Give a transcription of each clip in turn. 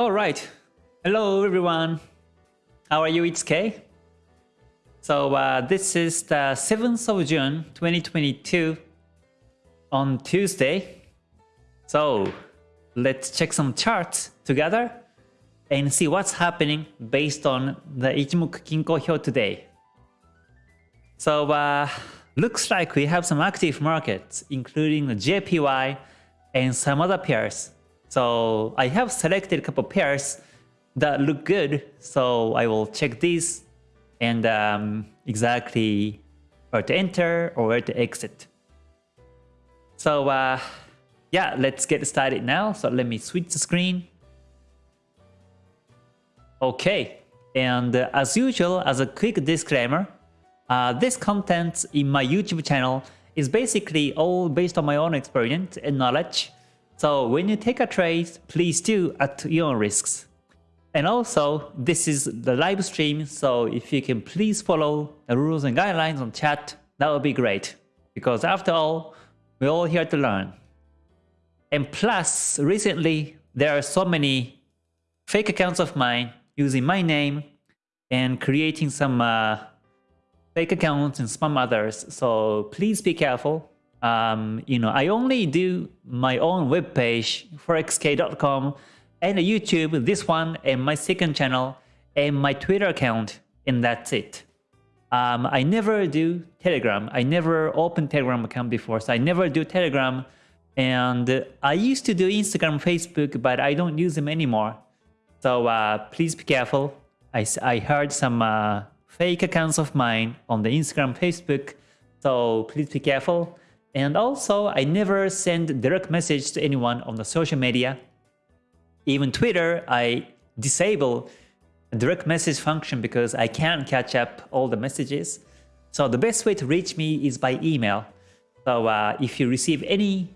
All right. Hello, everyone. How are you? It's Kay. So uh, this is the 7th of June, 2022 on Tuesday. So let's check some charts together and see what's happening based on the Ichimoku Kinko Hyo today. So uh, looks like we have some active markets, including the JPY and some other pairs. So I have selected a couple pairs that look good. So I will check these and um, exactly where to enter or where to exit. So uh, yeah, let's get started now. So let me switch the screen. Okay, and uh, as usual, as a quick disclaimer, uh, this content in my YouTube channel is basically all based on my own experience and knowledge. So when you take a trade, please do at your own risks. And also, this is the live stream, so if you can please follow the rules and guidelines on chat, that would be great. Because after all, we're all here to learn. And plus, recently, there are so many fake accounts of mine using my name and creating some uh, fake accounts and spam others. So please be careful. Um, you know, I only do my own web webpage, forexk.com, and YouTube, this one, and my second channel, and my Twitter account, and that's it. Um, I never do Telegram. I never opened Telegram account before, so I never do Telegram. And I used to do Instagram, Facebook, but I don't use them anymore. So uh, please be careful. I, I heard some uh, fake accounts of mine on the Instagram, Facebook. So please be careful. And also, I never send direct message to anyone on the social media. Even Twitter, I disable direct message function because I can't catch up all the messages. So the best way to reach me is by email. So uh, if you receive any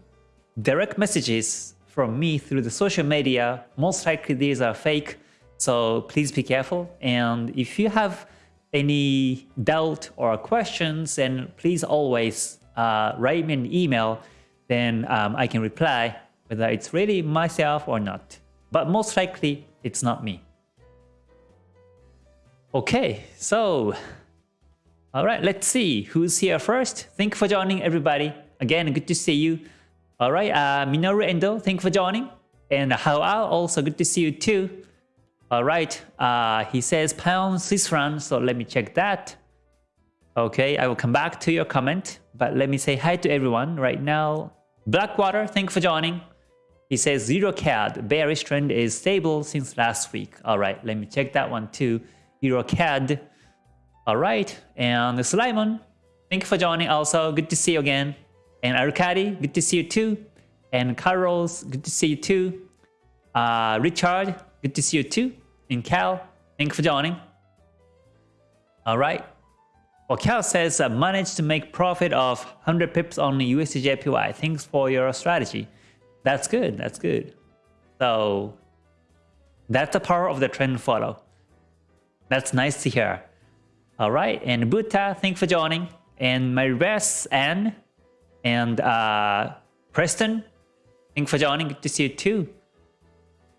direct messages from me through the social media, most likely these are fake. So please be careful. And if you have any doubt or questions, then please always uh, write me an email, then um, I can reply whether it's really myself or not. But most likely, it's not me. Okay, so, all right, let's see who's here first. Thank you for joining, everybody. Again, good to see you. All right, uh, Minoru Endo, thank you for joining. And Hao also good to see you too. All right, uh, he says pound Swiss franc, so let me check that. Okay, I will come back to your comment, but let me say hi to everyone right now. Blackwater, thank you for joining. He says Euro CAD, bearish trend is stable since last week. All right, let me check that one too. Euro CAD. All right, and Slimon, thank you for joining also. Good to see you again. And Arcadi, good to see you too. And Carlos, good to see you too. Uh, Richard, good to see you too. And Cal, thank you for joining. All right. Well, Cal says, uh, managed to make profit of 100 pips on USDJPY. Thanks for your strategy. That's good. That's good. So that's the power of the trend follow. That's nice to hear. All right. And Buta, thanks for joining. And my rest Anne and uh, Preston, thanks for joining. Good to see you too.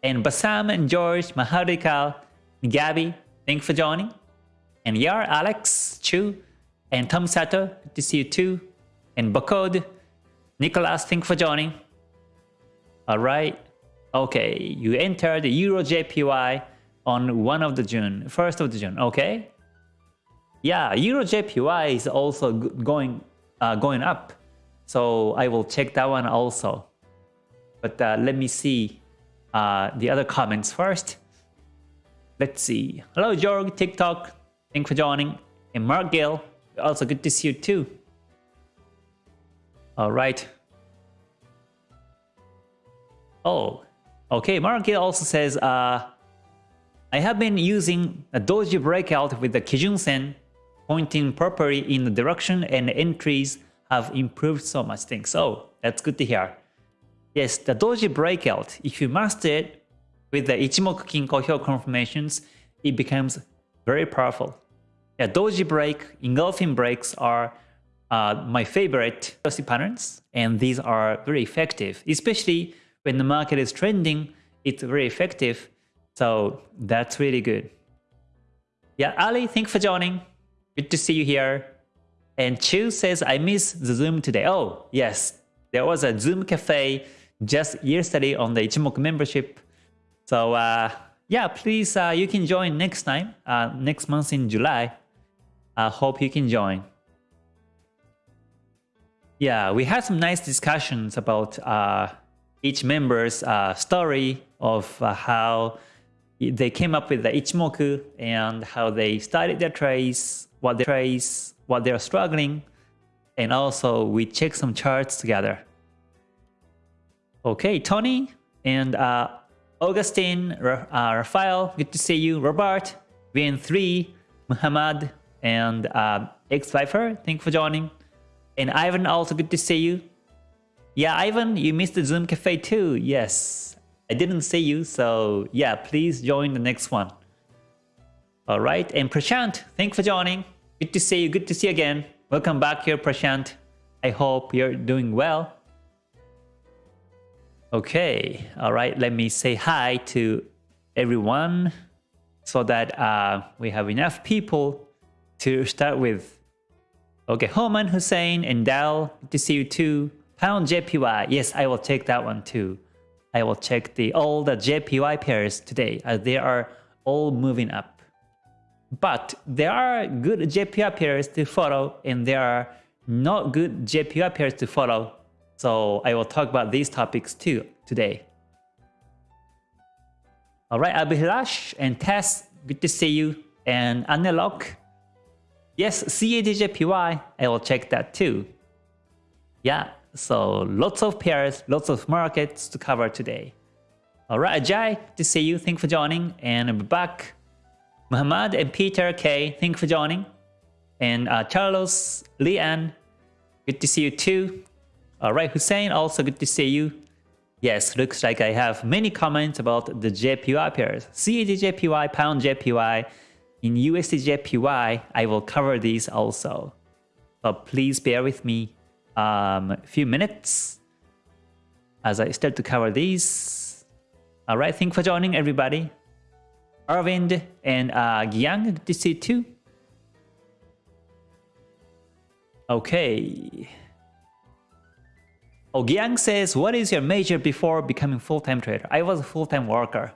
And Basam and George, Maharika, Gabby, thanks for joining. And Yar, Alex, Chu, and Tom Sato, good to see you too. And Bakod, Nicholas, thanks for joining. All right. Okay, you entered Euro JPY on 1 of the June, 1st of the June, okay? Yeah, Euro JPY is also going uh, going up. So I will check that one also. But uh, let me see uh, the other comments first. Let's see. Hello, Jorg, TikTok. Thanks for joining. And Mark Gill, also good to see you too. All right. Oh, okay. Mark Gill also says, uh, I have been using a doji breakout with the Kijun Sen pointing properly in the direction and entries have improved so much things. So that's good to hear. Yes, the doji breakout, if you master it with the Ichimoku Kinko Hyo confirmations, it becomes very powerful. Yeah, doji break, engulfing breaks are uh, my favorite patterns, and these are very effective, especially when the market is trending. It's very effective So that's really good. Yeah, Ali, thanks for joining. Good to see you here. And Chu says, I miss the Zoom today. Oh, yes. There was a Zoom cafe just yesterday on the Ichimoku membership. So uh, yeah, please, uh, you can join next time, uh, next month in July. I hope you can join. Yeah, we had some nice discussions about uh, each member's uh, story of uh, how they came up with the Ichimoku and how they started their trades, what their trades, what they're struggling, and also we checked some charts together. Okay, Tony and uh, Augustine, uh, Rafael, good to see you. Robert, VN3, Muhammad, and uh, X Viper, thank you for joining. And Ivan, also good to see you. Yeah, Ivan, you missed the Zoom Cafe too. Yes, I didn't see you, so yeah, please join the next one. All right, and Prashant, thanks for joining. Good to see you. Good to see you again. Welcome back here, Prashant. I hope you're doing well. Okay, all right, let me say hi to everyone so that uh, we have enough people to start with. Okay, Homan Hussein and Dal, good to see you too. Pound JPY, yes, I will check that one too. I will check the all the JPY pairs today as they are all moving up. But there are good JPY pairs to follow and there are not good JPY pairs to follow so I will talk about these topics too today. Alright, Abhilash and Tess, good to see you. And Anelok, yes, CADJPY, I will check that too. Yeah, so lots of pairs, lots of markets to cover today. Alright, Ajay, to see you. Thank for joining. And be back, Muhammad and Peter K, thank for joining. And uh, Carlos, Leanne, good to see you too. Alright, Hussein, also good to see you. Yes, looks like I have many comments about the JPY pairs. CAD JPY, Pound JPY, in USDJPY, I will cover these also. But please bear with me um, a few minutes as I start to cover these. Alright, thank you for joining everybody. Arvind and uh, Gyang, good to see you too. Okay. Ogiang says, what is your major before becoming full-time trader? I was a full-time worker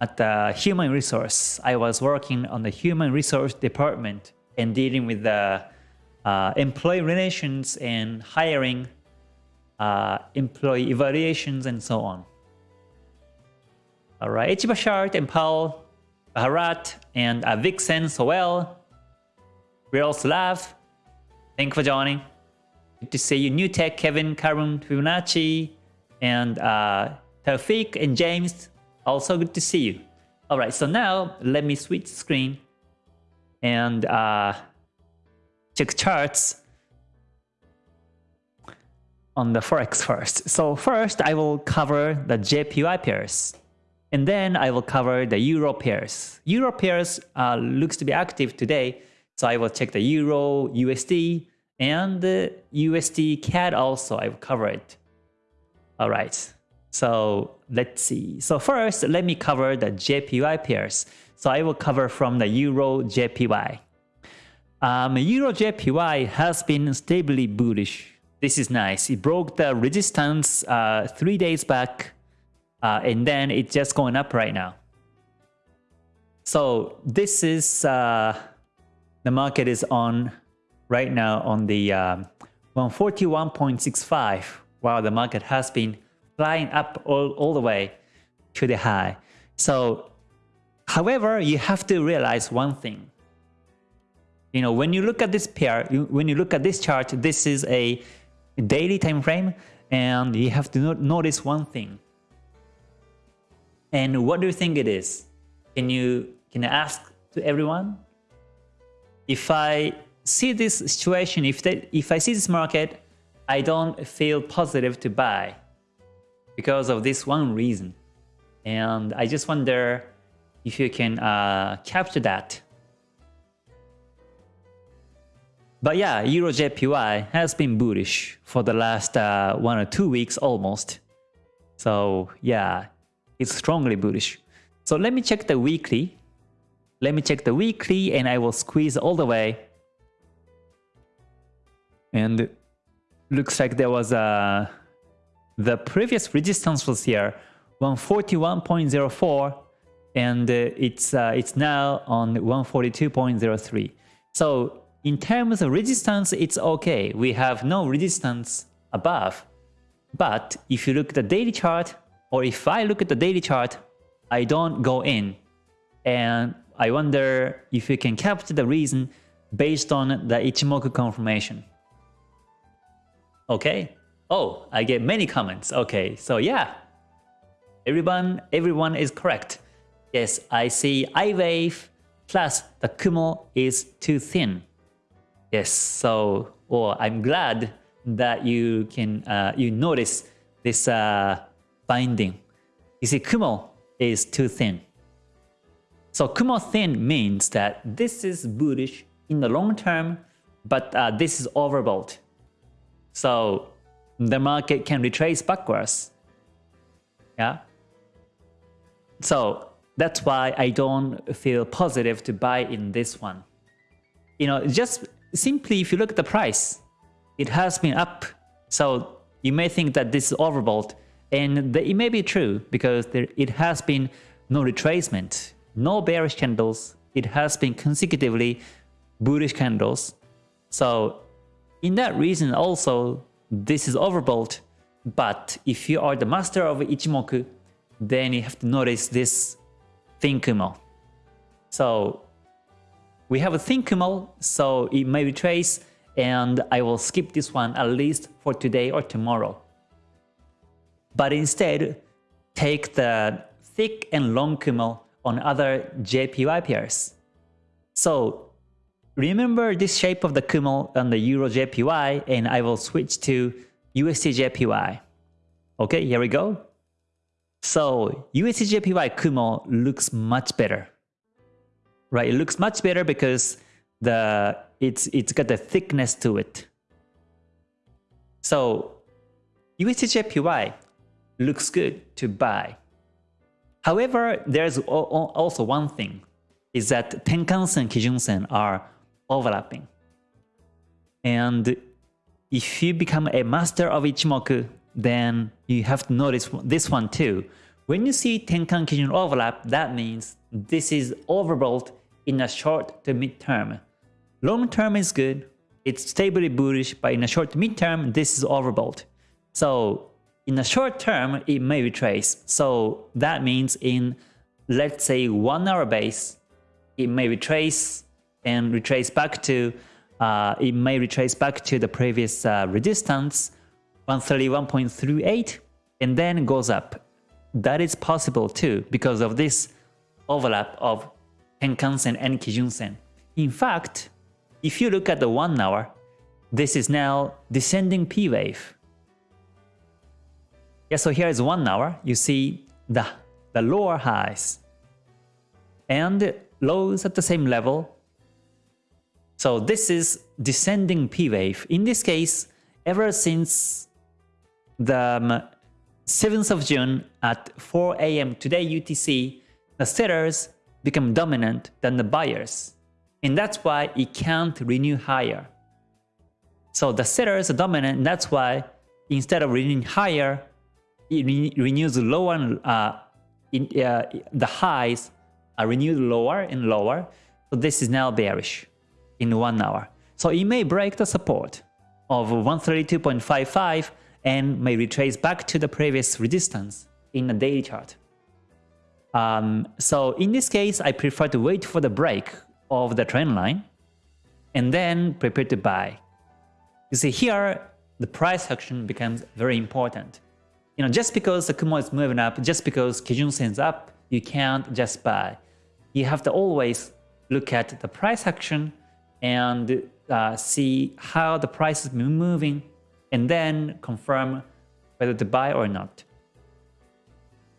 at the human resource. I was working on the human resource department and dealing with the uh, employee relations and hiring, uh, employee evaluations, and so on. All right, Ichibashart and Paul, Bharat, and uh, Vixen, Soel, Real Slav, thank you for joining. Good to see you, New Tech, Kevin, Karun, Fibonacci, and uh, Taufik and James. Also good to see you. All right, so now let me switch screen and uh, check charts on the Forex first. So first, I will cover the JPY pairs. And then I will cover the Euro pairs. Euro pairs uh, looks to be active today. So I will check the Euro, USD, and the USD CAD also I will cover it. All right, so let's see. So first, let me cover the JPY pairs. So I will cover from the Euro JPY. Um, Euro JPY has been stably bullish. This is nice. It broke the resistance uh, three days back, uh, and then it's just going up right now. So this is uh, the market is on right now on the um, 141.65 while the market has been flying up all, all the way to the high. So, however, you have to realize one thing. You know, when you look at this pair, you, when you look at this chart, this is a daily time frame, and you have to notice one thing. And what do you think it is? Can you can I ask to everyone? If I see this situation, if, they, if I see this market, I don't feel positive to buy because of this one reason. And I just wonder if you can uh, capture that. But yeah, Euro JPY has been bullish for the last uh, one or two weeks almost. So yeah, it's strongly bullish. So let me check the weekly. Let me check the weekly and I will squeeze all the way. And looks like there was a the previous resistance was here 141.04 and uh, it's uh, it's now on 142.03 so in terms of resistance it's okay. We have no resistance above. But if you look at the daily chart or if I look at the daily chart I don't go in. And I wonder if you can capture the reason based on the Ichimoku confirmation. Okay oh I get many comments okay so yeah everyone everyone is correct Yes, I see I wave plus the Kumo is too thin. Yes, so or oh, I'm glad that you can uh, you notice this uh, binding. You see, Kumo is too thin. So Kumo thin means that this is bullish in the long term, but uh, this is overbought. So the market can retrace backwards. Yeah. So that's why I don't feel positive to buy in this one. You know, just simply if you look at the price, it has been up. So you may think that this is overbought and it may be true because there, it has been no retracement, no bearish candles. It has been consecutively bullish candles. So in that reason also, this is overbought. But if you are the master of Ichimoku, then you have to notice this thin Kumo. So we have a thin Kumo, so it may retrace and I will skip this one at least for today or tomorrow. But instead, take the thick and long Kumo on other JPY pairs. So remember this shape of the Kumo on the Euro JPY and I will switch to USD JPY. Okay, here we go. So USDJPY Kumo looks much better, right? It looks much better because the it's it's got the thickness to it. So USDJPY looks good to buy. However, there's also one thing, is that Tenkan-sen, Kijun-sen are overlapping. And if you become a master of Ichimoku, then you have to notice this one too. When you see Tenkan Kijun overlap, that means this is overbought in a short to mid-term. Long term is good, it's stably bullish, but in a short to mid-term, this is overbought. So in a short term, it may retrace. So that means in, let's say, one hour base, it may retrace and retrace back to, uh, it may retrace back to the previous uh, resistance 131.38 and then goes up. That is possible too because of this overlap of Tenkan-sen and Kijun-sen. In fact, if you look at the 1 hour, this is now descending P wave. Yeah, so here is 1 hour, you see the, the lower highs and lows at the same level. So this is descending P wave. In this case, ever since the 7th um, of June at 4 a.m. today UTC, the sellers become dominant than the buyers. And that's why it can't renew higher. So the sellers are dominant, and that's why instead of renewing higher, it re renews lower, uh, in, uh, the highs are renewed lower and lower. So this is now bearish in one hour. So it may break the support of 132.55 and may retrace back to the previous resistance in the daily chart. Um, so in this case, I prefer to wait for the break of the trend line and then prepare to buy. You see here, the price action becomes very important. You know, just because the Kumo is moving up, just because Kijun Sen's up, you can't just buy. You have to always look at the price action and uh, see how the price is moving and then confirm whether to buy or not.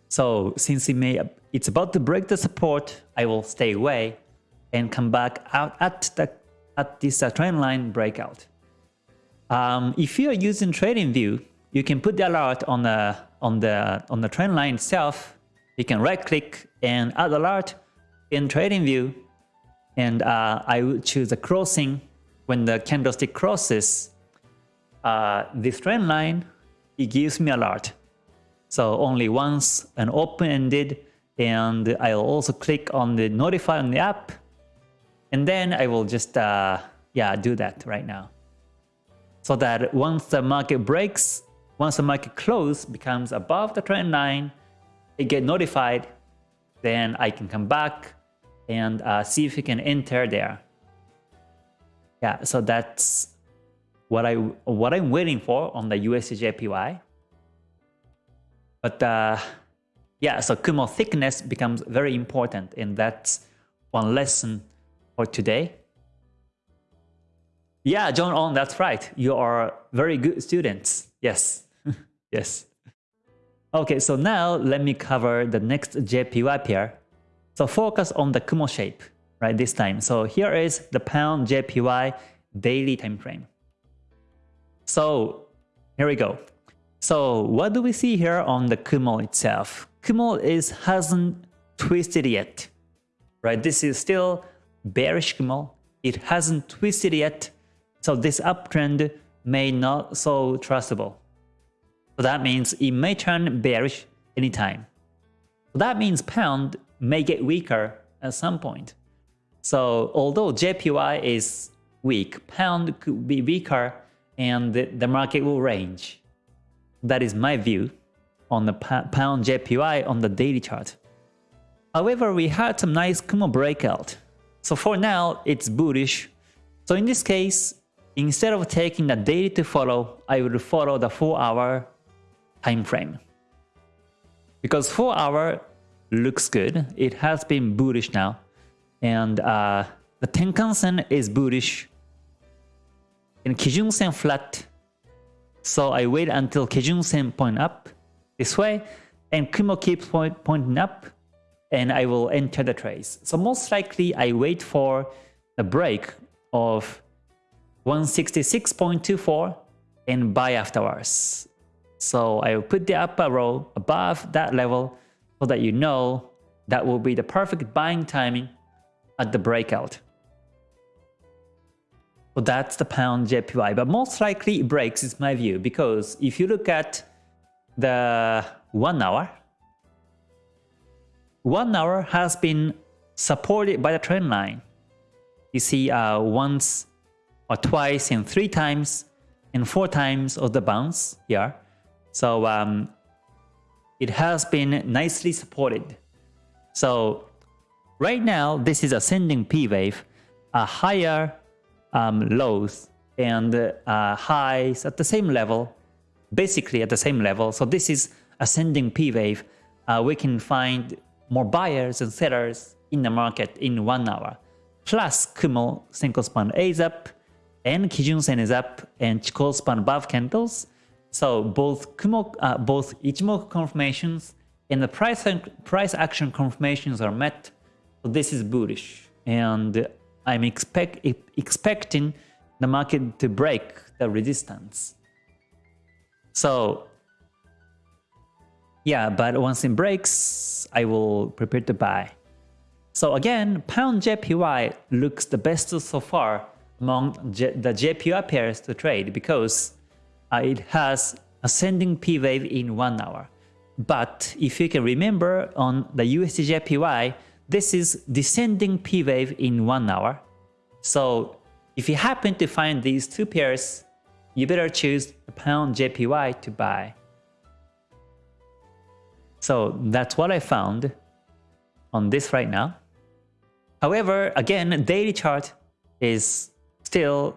So since it may, it's about to break the support, I will stay away and come back out at the at this uh, trend line breakout. Um, if you are using TradingView, you can put the alert on the on the on the trend line itself. you can right click and add alert in TradingView and uh, I will choose a crossing when the candlestick crosses uh, this trend line, it gives me a alert. So only once an open-ended and I'll also click on the notify on the app and then I will just uh, yeah do that right now. So that once the market breaks, once the market close becomes above the trend line, it get notified, then I can come back and uh, see if we can enter there. Yeah, so that's what I what I'm waiting for on the USDJPY. But uh, yeah, so Kumo thickness becomes very important, and that's one lesson for today. Yeah, John On, that's right. You are very good students. Yes, yes. Okay, so now let me cover the next JPY pair. So focus on the Kumo shape, right, this time. So here is the pound JPY daily time frame. So here we go. So what do we see here on the Kumo itself? Kumo is hasn't twisted yet, right? This is still bearish Kumo. It hasn't twisted yet, so this uptrend may not so trustable. So that means it may turn bearish anytime. So that means pound may get weaker at some point. So although JPY is weak, pound could be weaker and the, market will range. That is my view on the pound JPY on the daily chart. However, we had some nice Kumo breakout. So for now, it's bullish. So in this case, instead of taking the daily to follow, I will follow the 4 hour time frame. Because 4 hour looks good. It has been bullish now. And uh, the Tenkan-sen is bullish. And Kijun-sen flat. So I wait until Kijun-sen point up this way. And Kumo keeps point, pointing up. And I will enter the trades. So most likely I wait for the break of 166.24 and buy afterwards. So I will put the upper row above that level so that you know that will be the perfect buying timing at the breakout. So that's the pound JPY, but most likely it breaks is my view because if you look at the one hour, one hour has been supported by the trend line. You see uh, once or twice and three times and four times of the bounce here. So um, it has been nicely supported. So right now, this is ascending P wave, a higher um, lows and uh, highs at the same level, basically at the same level. So this is ascending P wave. Uh, we can find more buyers and sellers in the market in one hour. Plus Kumo Senko span A is up and Kijun Sen is up and Chikou span above candles so both Kumo, uh, both Ichimoku confirmations and the price price action confirmations are met. So this is bullish, and I'm expect expecting the market to break the resistance. So yeah, but once it breaks, I will prepare to buy. So again, pound JPY looks the best so far among J the JPY pairs to trade because Uh, it has ascending P wave in one hour. But if you can remember on the USDJPY, this is descending P wave in one hour. So if you happen to find these two pairs, you better choose the pound JPY to buy. So that's what I found on this right now. However, again, daily chart is still,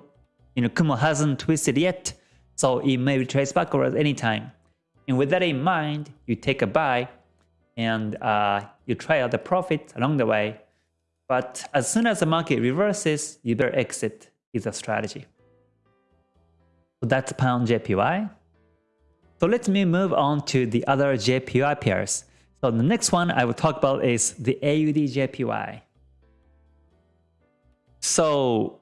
you know, Kumo hasn't twisted yet. So it may retrace backwards anytime. And with that in mind, you take a buy and uh, you try out the profit along the way. But as soon as the market reverses, you better exit is a strategy. So that's pound JPY. So let me move on to the other JPY pairs. So the next one I will talk about is the AUD JPY. So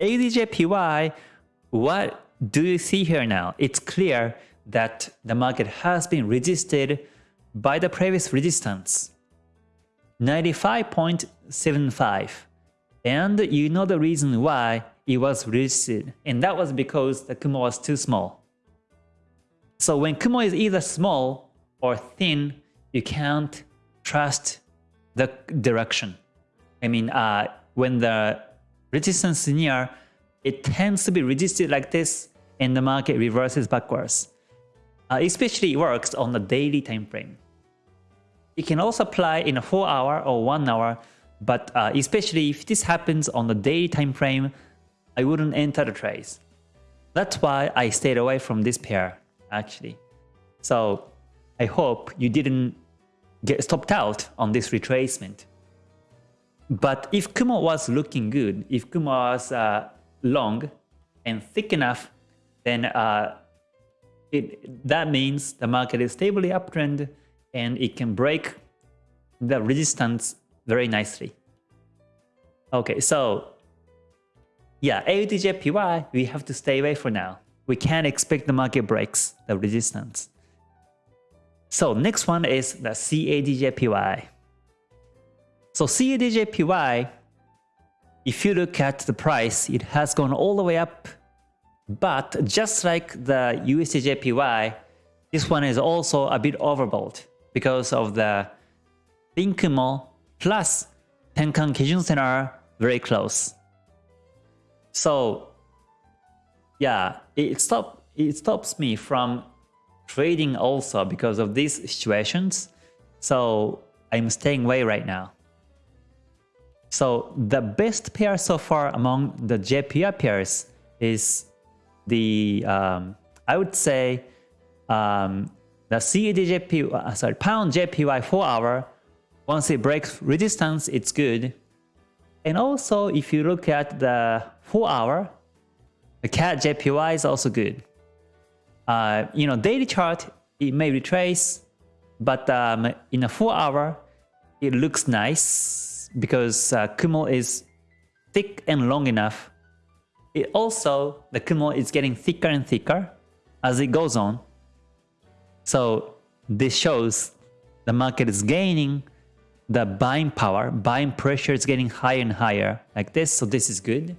AUD JPY, what do you see here now? It's clear that the market has been resisted by the previous resistance 95.75 and you know the reason why it was resisted and that was because the Kumo was too small. So when Kumo is either small or thin, you can't trust the direction. I mean, uh, when the resistance is near, it tends to be resisted like this and the market reverses backwards. Uh, especially it works on the daily time frame. It can also apply in a 4 hour or 1 hour, but uh, especially if this happens on the daily time frame, I wouldn't enter the trades. That's why I stayed away from this pair actually. So I hope you didn't get stopped out on this retracement. But if Kumo was looking good, if Kumo was uh, long and thick enough, then uh, it, that means the market is stably uptrend and it can break the resistance very nicely. Okay, so yeah, AUDJPY, we have to stay away for now. We can't expect the market breaks the resistance. So next one is the CADJPY. So CADJPY, if you look at the price, it has gone all the way up. But just like the USDJPY, this one is also a bit overbought because of the thin Kumo plus Tenkan Kijun Sen are very close. So yeah, it stop it stops me from trading also because of these situations. So I'm staying away right now. So the best pair so far among the JPY pairs is the um, I would say um, the CADJPY, uh, sorry, pound JPY 4 hour. Once it breaks resistance, it's good. And also, if you look at the 4 hour, the CAD JPY is also good. Uh, you know, daily chart, it may retrace, but um, in a 4 hour, it looks nice because uh, Kumo is thick and long enough. It also, the Kumo is getting thicker and thicker as it goes on. So this shows the market is gaining the buying power, buying pressure is getting higher and higher like this. So this is good.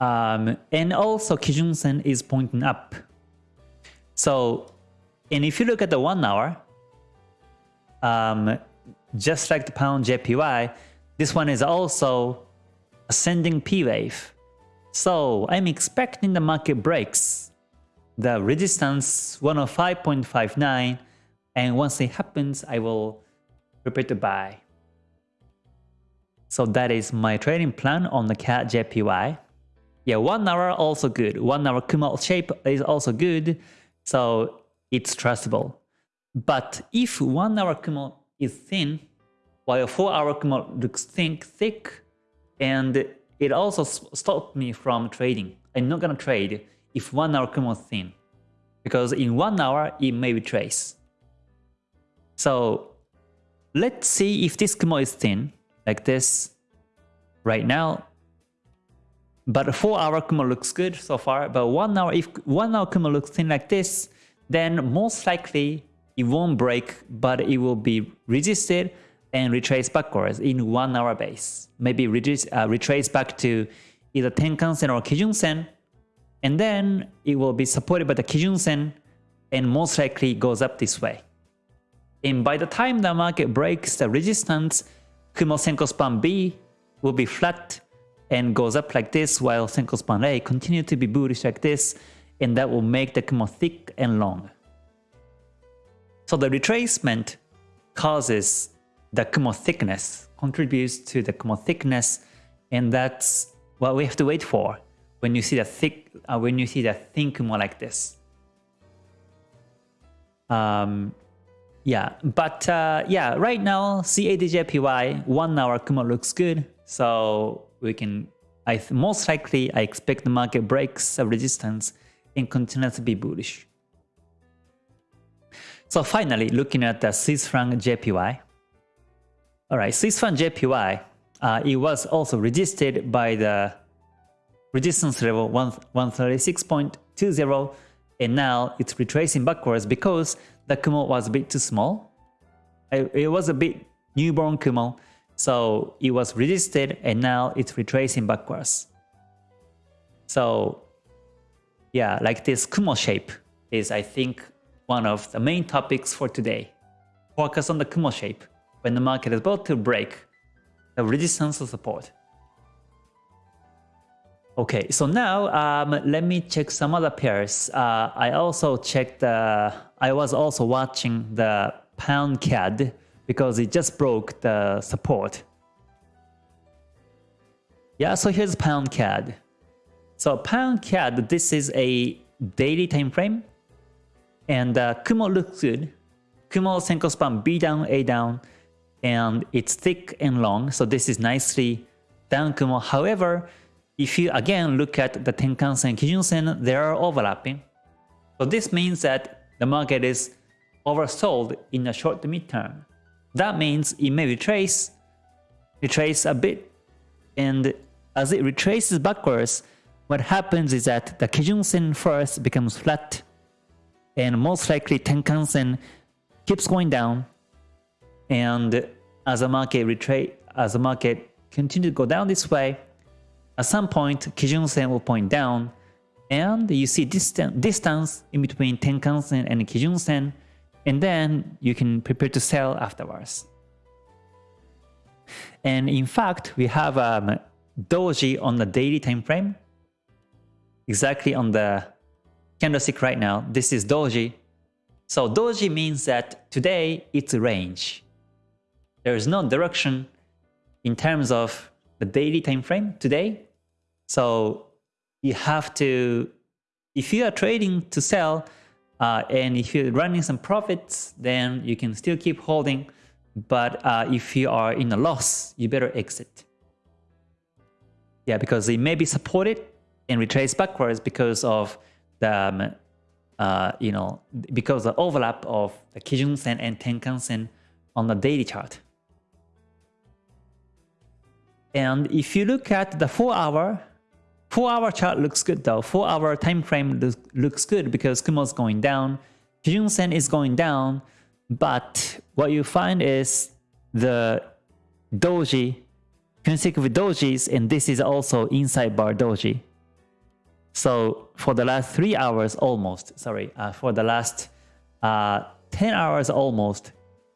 Um, and also Kijun Sen is pointing up. So, and if you look at the one hour, um, just like the pound JPY, this one is also ascending P wave. So I'm expecting the market breaks the resistance 105.59 and once it happens I will prepare to buy. So that is my trading plan on the CAD JPY. Yeah, one hour also good. One hour Kumo shape is also good. So it's trustable. But if one hour Kumo is thin, while a four hour Kumo looks thick, thick, and it also stopped me from trading. I'm not gonna trade if one hour Kumo is thin, because in one hour it may be trace. So let's see if this Kumo is thin, like this. Right now, but 4 hour Kumo looks good so far, but 1 hour, if 1 hour Kumo looks thin like this, then most likely it won't break, but it will be resisted and retrace backwards in 1 hour base. Maybe retrace, uh, retrace back to either Tenkan Sen or Kijun Sen, and then it will be supported by the Kijun Sen and most likely goes up this way. And by the time the market breaks the resistance, Kumo Senko Span B will be flat and goes up like this while Senko Span A continue to be bullish like this and that will make the Kumo thick and long. So the retracement causes the Kumo thickness, contributes to the Kumo thickness and that's what we have to wait for when you see the thick, uh, when you see the thin Kumo like this. Um, yeah, but uh, yeah, right now CADJPY 1 hour Kumo looks good. So we can, I most likely, I expect the market breaks a resistance and continues to be bullish. So finally, looking at the Swiss franc JPY. All right, Swiss franc JPY, uh, it was also resisted by the resistance level 136.20 and now it's retracing backwards because the Kumo was a bit too small. It, it was a bit newborn Kumo, so it was resisted and now it's retracing backwards. So yeah, like this Kumo shape is I think one of the main topics for today. Focus on the Kumo shape when the market is about to break the resistance or support. Okay, so now um, let me check some other pairs. Uh, I also checked, uh, I was also watching the pound CAD because it just broke the support. Yeah, so here's pound CAD. So pound CAD, this is a daily time frame and uh, Kumo looks good. Kumo Senko span B down, A down, and it's thick and long, so this is nicely down Kumo. However, if you again look at the Tenkan-sen, Kijun-sen, they are overlapping. So this means that the market is oversold in the short to mid-term. That means it may retrace, retrace a bit, and as it retraces backwards, what happens is that the Kijun-sen first becomes flat, and most likely Tenkan-sen keeps going down, and as the market retrace, as the market continue to go down this way, at some point, Kijun-sen will point down, and you see distance, distance in between Tenkan-sen and Kijun-sen, and then you can prepare to sell afterwards. And in fact, we have um, Doji on the daily time frame, exactly on the candlestick right now. This is Doji. So Doji means that today it's a range. There is no direction in terms of the daily time frame today. So you have to, if you are trading to sell, uh, and if you're running some profits, then you can still keep holding. But uh, if you are in a loss, you better exit. Yeah, because it may be supported and retrace backwards because of the, uh, you know, because the overlap of the Kijun-sen and Tenkan-sen on the daily chart. And if you look at the 4 hour, 4 hour chart looks good though. 4 hour time frame looks, looks good because Kumo is going down. Kijun Sen is going down. But what you find is the doji, consecutive dojis, and this is also inside bar doji. So for the last 3 hours almost, sorry, uh, for the last uh, 10 hours almost,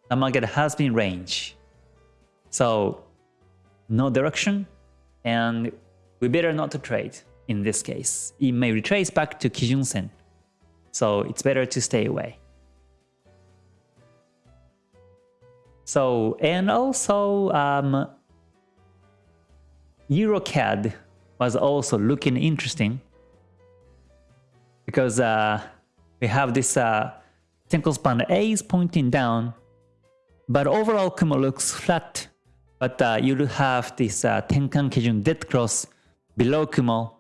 the market has been range. So no direction, and we better not to trade in this case. It may retrace back to Kijun-sen, so it's better to stay away. So, and also um, EuroCAD was also looking interesting because uh, we have this uh, Senko span A is pointing down, but overall Kumo looks flat, but uh, you have this uh, Tenkan Kijun dead cross below Kumo.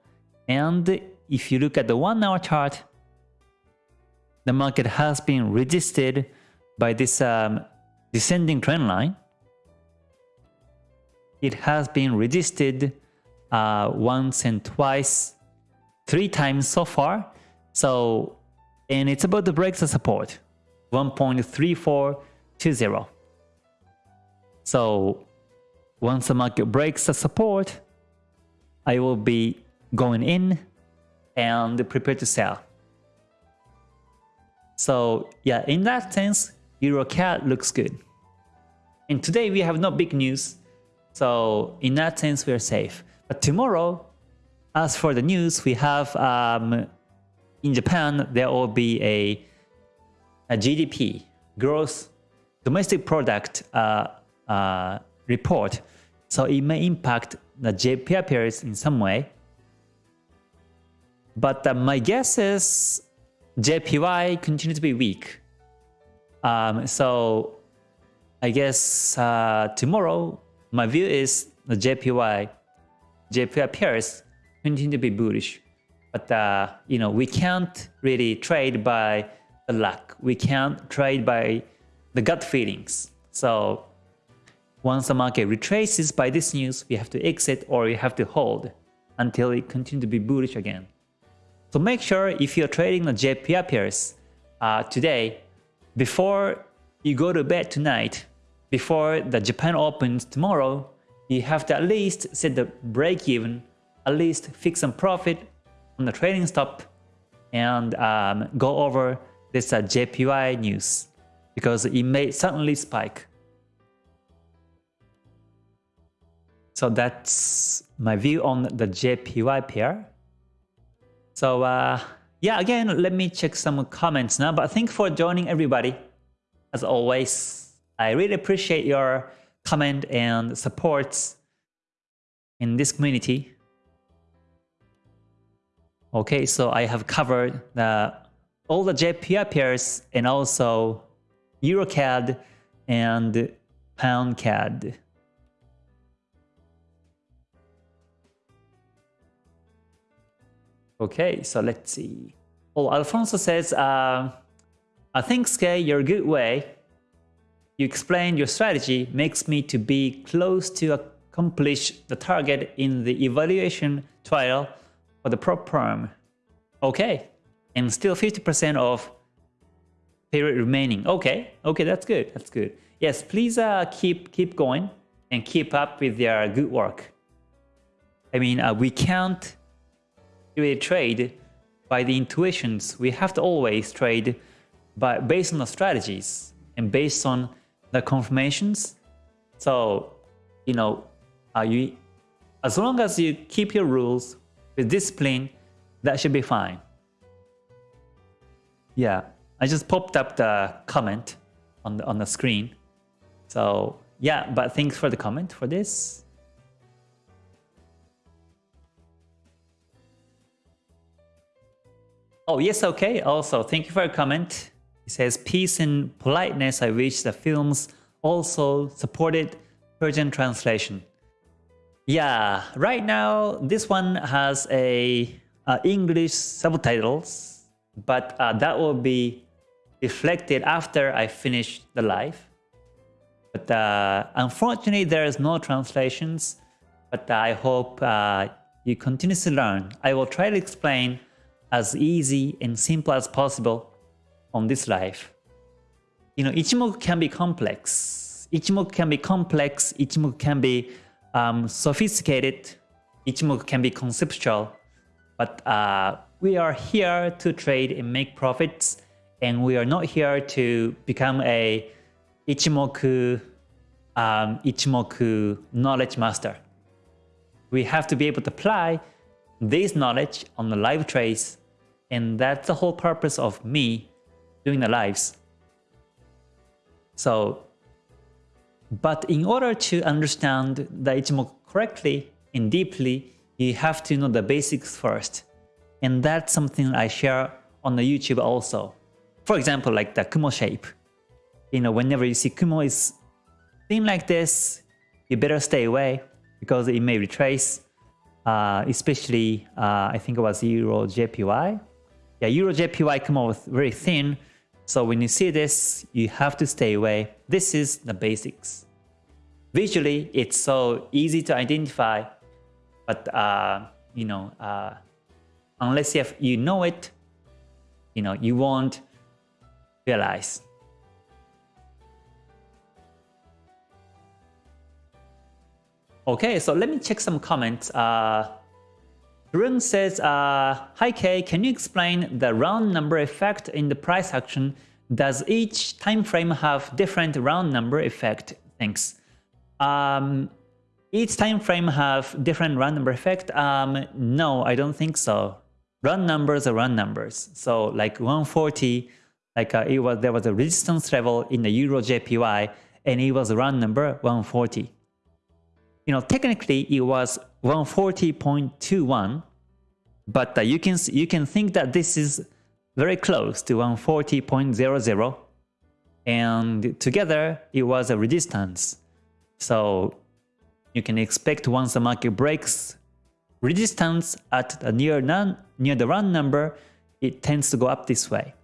And if you look at the one hour chart, the market has been resisted by this um, descending trend line. It has been resisted uh, once and twice, three times so far. So, and it's about the break the support, 1.3420. So, once the market breaks the support, I will be going in and prepare to sell. So yeah, in that sense, EuroCAD looks good. And today we have no big news, so in that sense we are safe. But tomorrow, as for the news, we have um, in Japan there will be a, a GDP, gross domestic product uh, uh, report. So it may impact the JPY pairs in some way. But uh, my guess is JPY continue to be weak. Um, so I guess uh, tomorrow my view is the JPY, JPY pairs continue to be bullish. But uh, you know we can't really trade by the luck. We can't trade by the gut feelings. So once the market retraces by this news, we have to exit or we have to hold until it continues to be bullish again. So make sure if you're trading the JPY pairs uh, today, before you go to bed tonight, before the Japan opens tomorrow, you have to at least set the break even, at least fix some profit on the trading stop and um, go over this uh, JPY news because it may suddenly spike. So that's my view on the JPY pair. So uh, yeah, again, let me check some comments now. But thank you for joining everybody. As always, I really appreciate your comment and supports in this community. Okay, so I have covered the, all the JPY pairs and also EuroCAD and PoundCAD. Okay, so let's see. Oh, Alfonso says, uh, I think Skye, you're a good way. You explain your strategy makes me to be close to accomplish the target in the evaluation trial for the prop firm. Okay, and still 50% of period remaining. Okay, okay, that's good, that's good. Yes, please uh, keep keep going and keep up with your good work. I mean, uh, we can't really trade by the intuitions. We have to always trade by based on the strategies and based on the confirmations. So, you know, uh, you as long as you keep your rules with discipline, that should be fine. Yeah, I just popped up the comment on the on the screen. So yeah, but thanks for the comment for this. Oh, yes, okay. Also, thank you for your comment. It says, peace and politeness, I wish the films also supported Persian translation. Yeah, right now, this one has a uh, English subtitles, but uh, that will be reflected after I finish the live. But uh, unfortunately, there is no translations, but I hope uh, you continue to learn. I will try to explain as easy and simple as possible on this life. You know, Ichimoku can be complex. Ichimoku can be complex. Ichimoku can be um, sophisticated. Ichimoku can be conceptual. But uh, we are here to trade and make profits. And we are not here to become a Ichimoku, um, Ichimoku knowledge master. We have to be able to apply this knowledge on the live trades and that's the whole purpose of me doing the lives. So, but in order to understand the Ichimoku correctly and deeply, you have to know the basics first. And that's something I share on the YouTube also. For example, like the Kumo shape. You know, whenever you see Kumo is thin like this, you better stay away because it may retrace, uh, especially uh, I think it was Euro JPY yeah, Euro JPY come out very thin. So when you see this, you have to stay away. This is the basics. Visually, it's so easy to identify, but uh, you know, uh, unless you, you know it, you know, you won't realize. Okay, so let me check some comments. Uh, Rune says, uh, Hi Kay, can you explain the round number effect in the price action? Does each time frame have different round number effect? Thanks. Um, each time frame have different round number effect? Um, no, I don't think so. Round numbers are round numbers. So like 140, like uh, it was there was a resistance level in the Euro JPY, and it was round number 140. You know, technically it was 140.21, but uh, you can you can think that this is very close to 140.00, and together it was a resistance. So you can expect once the market breaks resistance at the near none near the run number, it tends to go up this way.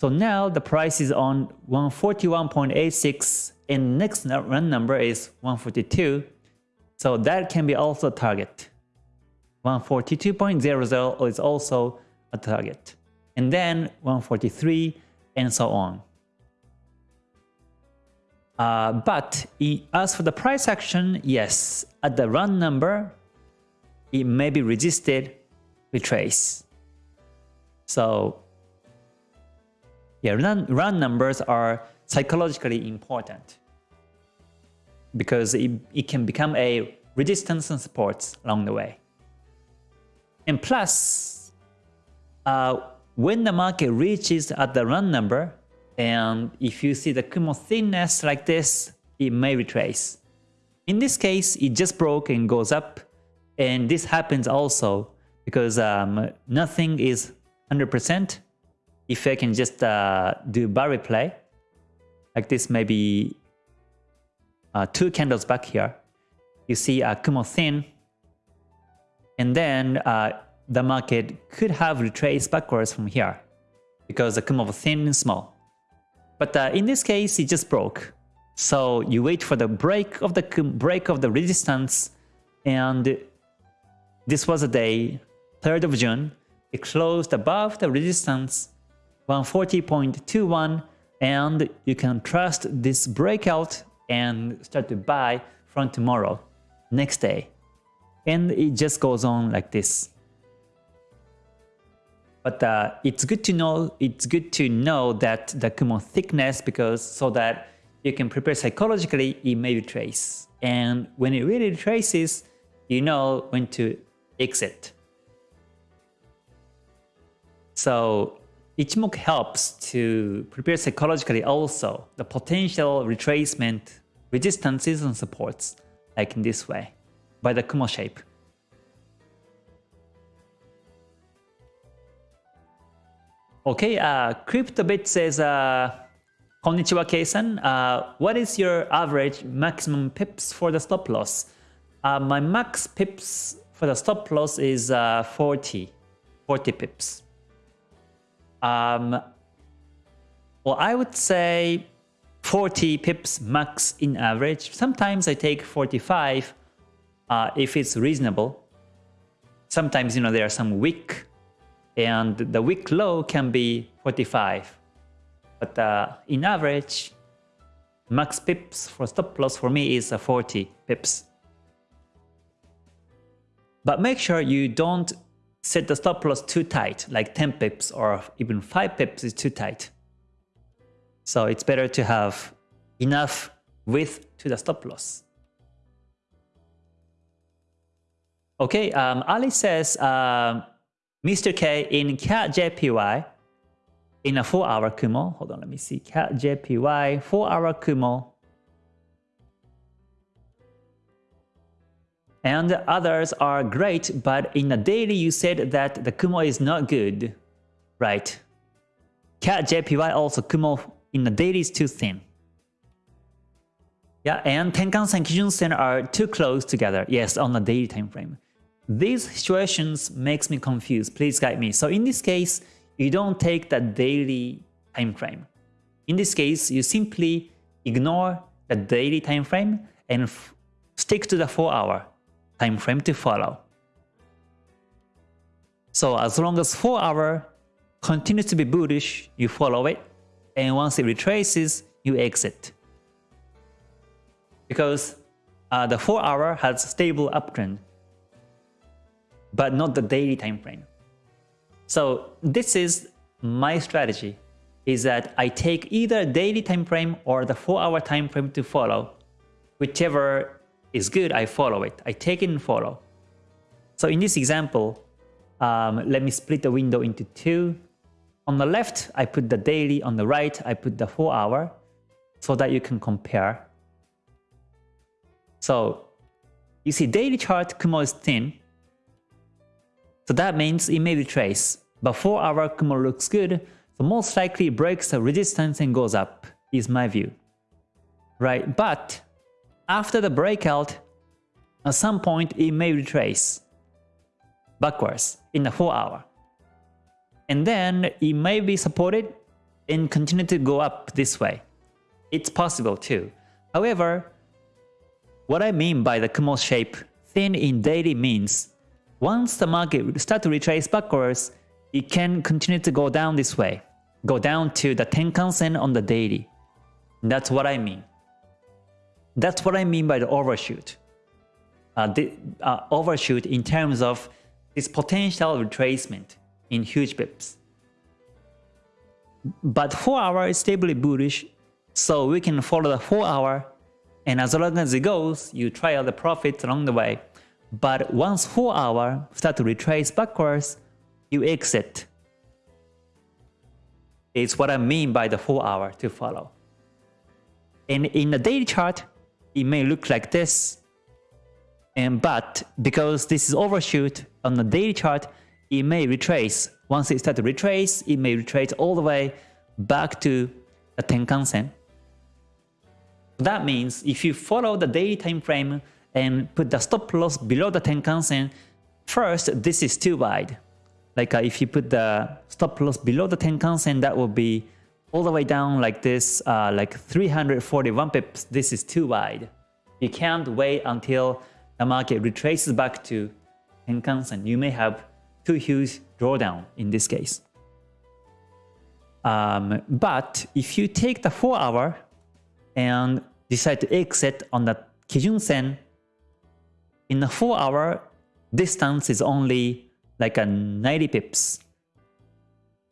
So now the price is on 141.86 and next run number is 142 so that can be also target. 142.00 is also a target. And then 143 and so on. Uh, but as for the price action, yes, at the run number, it may be resisted, retrace. So yeah, run, run numbers are psychologically important because it, it can become a resistance and supports along the way. And plus, uh, when the market reaches at the run number, and if you see the Kumo thinness like this, it may retrace. In this case, it just broke and goes up. And this happens also because um, nothing is 100%. If I can just uh, do bar replay, like this maybe uh, two candles back here, you see a Kumo thin. And then uh, the market could have retraced backwards from here because the Kumo was thin and small. But uh, in this case, it just broke. So you wait for the break of the break of the resistance, and this was a day, 3rd of June. It closed above the resistance 140.21, and you can trust this breakout and start to buy from tomorrow, next day. And it just goes on like this. But uh, it's good to know it's good to know that the Kumo thickness because so that you can prepare psychologically it may retrace. And when it really retraces, you know when to exit. So Ichimoku helps to prepare psychologically also the potential retracement resistances and supports like in this way by the Kumo shape. Okay, uh, CryptoBit says, uh, Konnichiwa Keisan, uh, what is your average maximum pips for the stop loss? Uh, my max pips for the stop loss is uh, 40, 40 pips. Um, well, I would say 40 pips max in average. Sometimes I take 45 uh, if it's reasonable. Sometimes, you know, there are some weak and the wick low can be 45. But uh, in average, max pips for stop loss for me is uh, 40 pips. But make sure you don't set the stop loss too tight, like 10 pips or even 5 pips is too tight. So it's better to have enough width to the stop loss. Okay, um, Ali says, uh, Mr. K in CAD JPY in a 4 hour Kumo. Hold on, let me see. CAD JPY 4 hour Kumo. And others are great, but in the daily you said that the Kumo is not good. Right. CAD JPY also Kumo in the daily is too thin. Yeah, and Tenkan-sen, Kijun-sen are too close together. Yes, on the daily time frame. These situations makes me confused. Please guide me. So in this case, you don't take the daily time frame. In this case, you simply ignore the daily time frame and stick to the 4 hour time frame to follow. So as long as 4 hour continues to be bullish, you follow it, and once it retraces, you exit. Because uh, the 4 hour has stable uptrend but not the daily time frame. So this is my strategy is that I take either daily time frame or the 4 hour time frame to follow. Whichever is good, I follow it. I take it and follow. So in this example, um, let me split the window into two. On the left, I put the daily. On the right, I put the 4 hour so that you can compare. So you see daily chart Kumo is thin so that means it may retrace. But 4 hour Kumo looks good, so most likely it breaks the resistance and goes up, is my view. Right, but after the breakout, at some point it may retrace backwards in the 4 hour. And then it may be supported and continue to go up this way. It's possible too. However, what I mean by the Kumo shape thin in daily means once the market start to retrace backwards, it can continue to go down this way. Go down to the Tenkan Sen on the daily. That's what I mean. That's what I mean by the overshoot. Uh, the uh, overshoot in terms of this potential retracement in huge pips. But 4 hour is stably bullish, so we can follow the 4 hour and as long as it goes, you try out the profits along the way. But once 4 hour start to retrace backwards, you exit. It's what I mean by the 4 hour to follow. And in the daily chart, it may look like this. And but because this is overshoot on the daily chart, it may retrace. Once it starts to retrace, it may retrace all the way back to the Tenkan Sen. That means if you follow the daily time frame and put the stop loss below the Tenkan Sen, first this is too wide. Like uh, if you put the stop loss below the Tenkan Sen, that will be all the way down like this, uh, like 341 pips. This is too wide. You can't wait until the market retraces back to Tenkan Sen. You may have too huge drawdown in this case. Um, but if you take the 4 hour and decide to exit on the Kijun Sen, in a 4 hour distance is only like a 90 pips.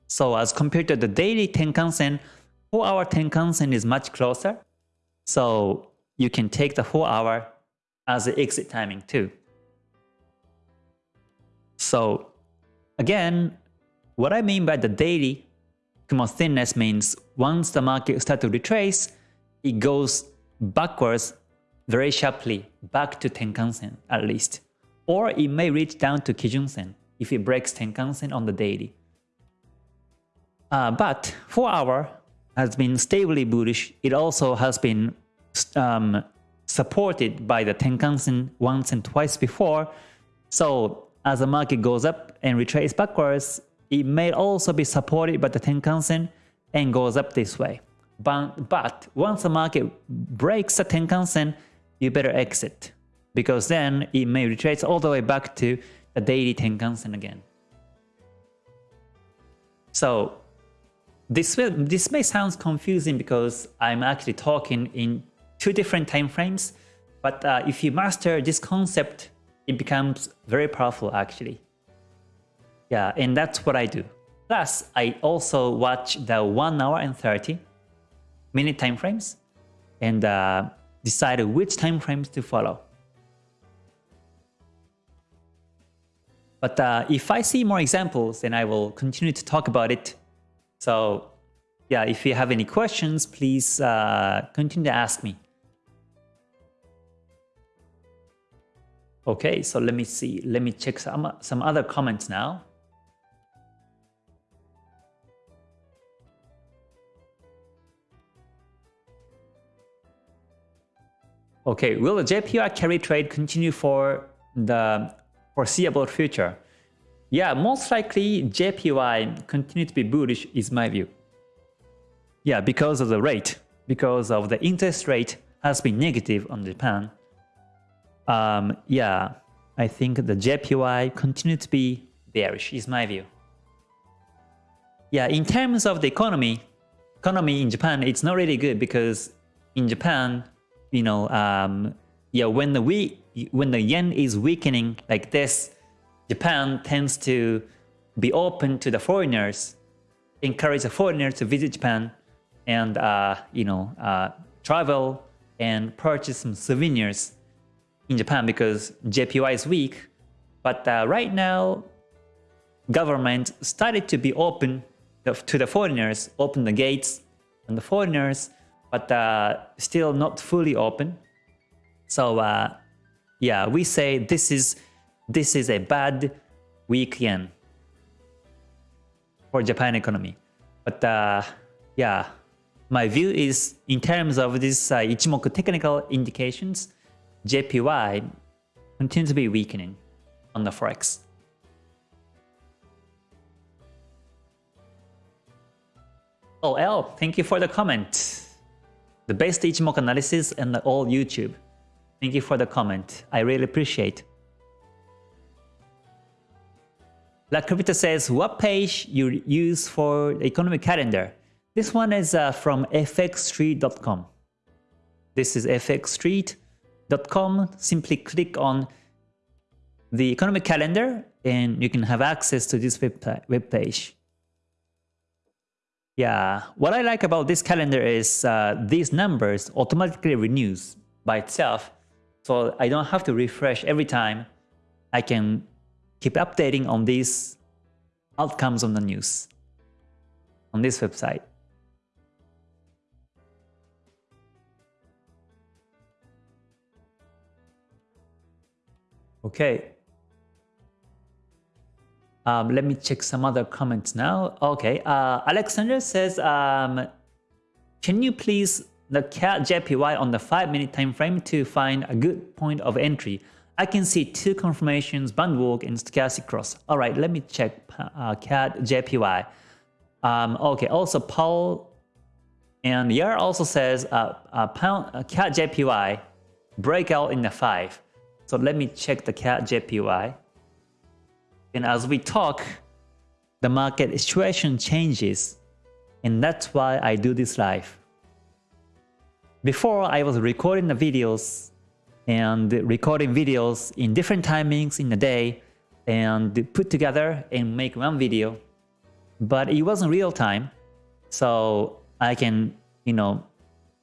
So as compared to the daily Tenkan Sen, 4 hour Tenkan Sen is much closer. So you can take the 4 hour as the exit timing too. So again, what I mean by the daily Kumo thinness means once the market starts to retrace, it goes backwards very sharply back to Tenkan-sen at least. Or it may reach down to Kijun-sen if it breaks Tenkan-sen on the daily. Uh, but 4 hour has been stably bullish. It also has been um, supported by the Tenkan-sen once and twice before. So as the market goes up and retraces backwards, it may also be supported by the Tenkan-sen and goes up this way. But, but once the market breaks the Tenkan-sen, you better exit because then it may retrace all the way back to the daily Tenkan-sen again. So this will, this may sound confusing because I'm actually talking in two different time frames, but uh, if you master this concept, it becomes very powerful actually. Yeah, and that's what I do. Plus, I also watch the 1 hour and 30 minute time frames and uh, decide which time frames to follow. But uh, if I see more examples, then I will continue to talk about it. So yeah, if you have any questions, please uh, continue to ask me. Okay, so let me see. Let me check some, some other comments now. Okay, will the JPY carry trade continue for the foreseeable future? Yeah, most likely JPY continue to be bullish is my view. Yeah, because of the rate, because of the interest rate has been negative on Japan. Um, yeah, I think the JPY continue to be bearish is my view. Yeah, in terms of the economy, economy in Japan, it's not really good because in Japan, you know, um, yeah, when the we when the yen is weakening like this, Japan tends to be open to the foreigners, encourage the foreigners to visit Japan, and uh, you know, uh, travel and purchase some souvenirs in Japan because JPY is weak. But uh, right now, government started to be open to the foreigners, open the gates and the foreigners but uh, still not fully open. So uh, yeah, we say this is this is a bad weak yen for Japan economy. But uh, yeah, my view is in terms of this uh, Ichimoku technical indications, JPY continues to be weakening on the forex. Oh, L, thank you for the comment the best Ichimoku analysis and all YouTube. Thank you for the comment. I really appreciate. Black Crypto says, what page you use for the economic calendar? This one is uh, from fxstreet.com. This is fxstreet.com. Simply click on the economic calendar and you can have access to this web, web page. Yeah, what I like about this calendar is uh, these numbers automatically renews by itself. So I don't have to refresh every time. I can keep updating on these outcomes on the news on this website. Okay. Um, let me check some other comments now. Okay, uh, Alexander says, um, can you please the CAD JPY on the 5 minute time frame to find a good point of entry? I can see two confirmations, band walk and stochastic cross. All right, let me check uh, CAD JPY. Um, okay, also Paul and Yar also says uh, uh, pound, uh, CAD JPY breakout in the 5. So let me check the CAD JPY. And as we talk, the market situation changes. And that's why I do this live. Before I was recording the videos and recording videos in different timings in the day and put together and make one video. But it wasn't real time. So I can, you know,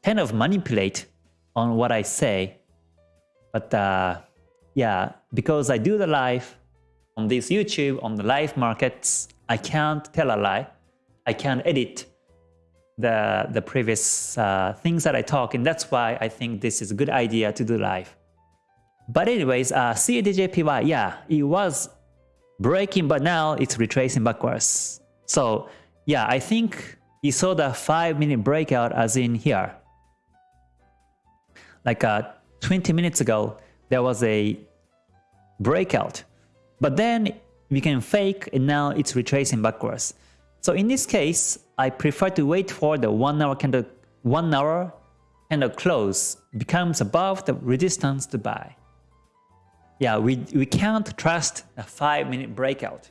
kind of manipulate on what I say. But uh, yeah, because I do the live on this YouTube, on the live markets, I can't tell a lie. I can't edit the, the previous uh, things that I talk, and that's why I think this is a good idea to do live. But anyways, uh, CADJPY, yeah, it was breaking, but now it's retracing backwards. So yeah, I think you saw the 5 minute breakout as in here. Like uh, 20 minutes ago, there was a breakout. But then we can fake and now it's retracing backwards. So in this case, I prefer to wait for the 1 hour candle, 1 hour candle close becomes above the resistance to buy. Yeah, we, we can't trust a 5 minute breakout.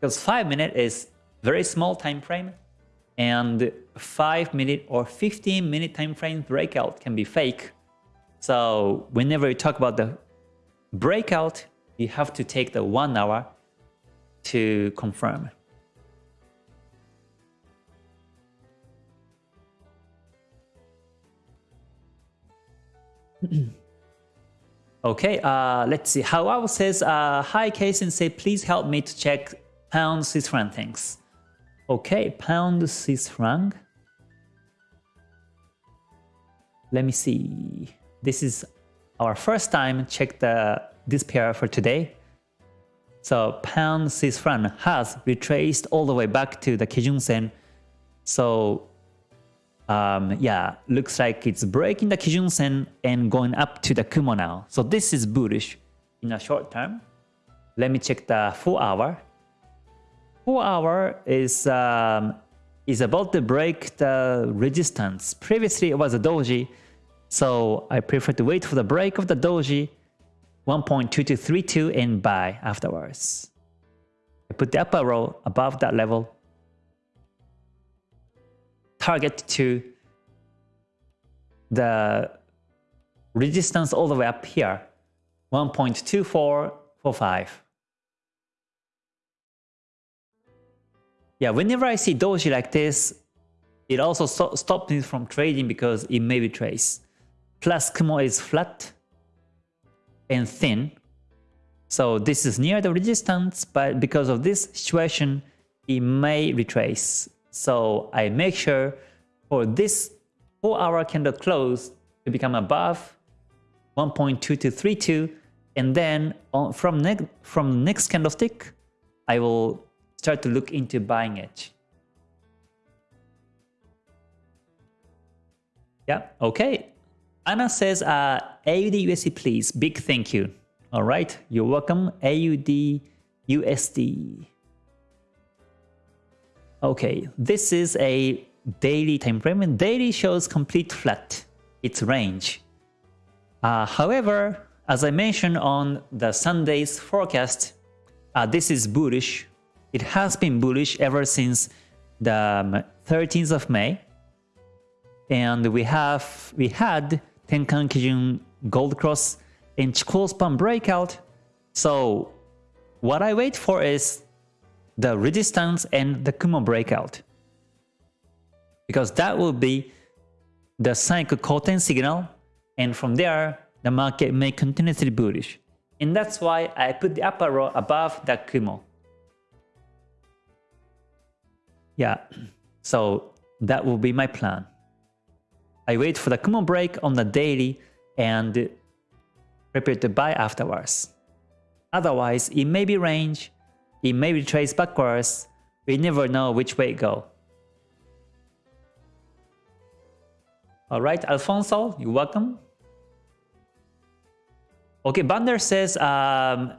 Because 5 minute is very small time frame and 5 minute or 15 minute time frame breakout can be fake so whenever you talk about the breakout, you have to take the one hour to confirm. okay, uh, let's see. How says, uh, Hi Kason, say please help me to check pound Swiss franc things. Okay, pound Swiss franc. Let me see. This is our first time check the this pair for today. So pound Swiss franc has retraced all the way back to the Kijun Sen. So um, yeah, looks like it's breaking the Kijun Sen and going up to the Kumo now. So this is bullish in a short term. Let me check the 4 hour. 4 hour is um, is about to break the resistance. Previously it was a doji so I prefer to wait for the break of the doji 1.2232 and buy afterwards. I put the upper row above that level. Target to the resistance all the way up here 1.2445. Yeah, whenever I see doji like this, it also stops me from trading because it may be trace plus Kumo is flat and thin. So this is near the resistance, but because of this situation, it may retrace. So I make sure for this 4 hour candle close to become above 1.2232 and then on, from, ne from next candlestick, I will start to look into buying it. Yeah, okay. Anna says, uh, AUD USD please, big thank you. All right, you're welcome, AUD USD. Okay, this is a daily time frame and daily shows complete flat, its range. Uh, however, as I mentioned on the Sunday's forecast, uh, this is bullish. It has been bullish ever since the 13th of May. And we have we had Tenkan Kijun Gold Cross and Chikou Span breakout. So what I wait for is the resistance and the Kumo breakout. Because that will be the Sanyaku Koten signal and from there the market may continuously bullish. And that's why I put the upper row above the Kumo. Yeah, so that will be my plan. I wait for the Kumo break on the daily and prepare to buy afterwards. Otherwise, it may be range, it may be retrace backwards, we never know which way it go. Alright, Alfonso, you're welcome. Okay, Bander says, um,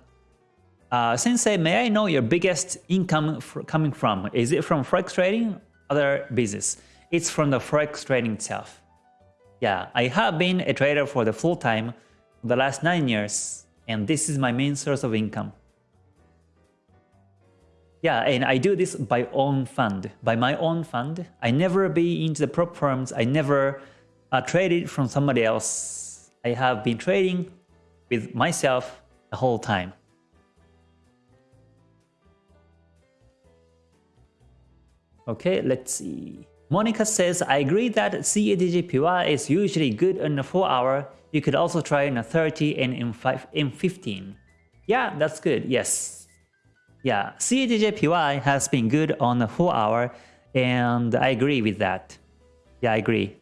uh, Sensei, may I know your biggest income coming from? Is it from Forex trading or other business? It's from the Forex trading itself. Yeah, I have been a trader for the full time the last 9 years and this is my main source of income. Yeah, and I do this by own fund, by my own fund. I never be into the prop firms. I never uh, traded from somebody else. I have been trading with myself the whole time. Okay, let's see. Monica says, I agree that CADJPY is usually good in a 4 hour. You could also try in a 30 and in, 5, in 15. Yeah, that's good. Yes. Yeah, CADJPY has been good on a 4 hour and I agree with that. Yeah, I agree.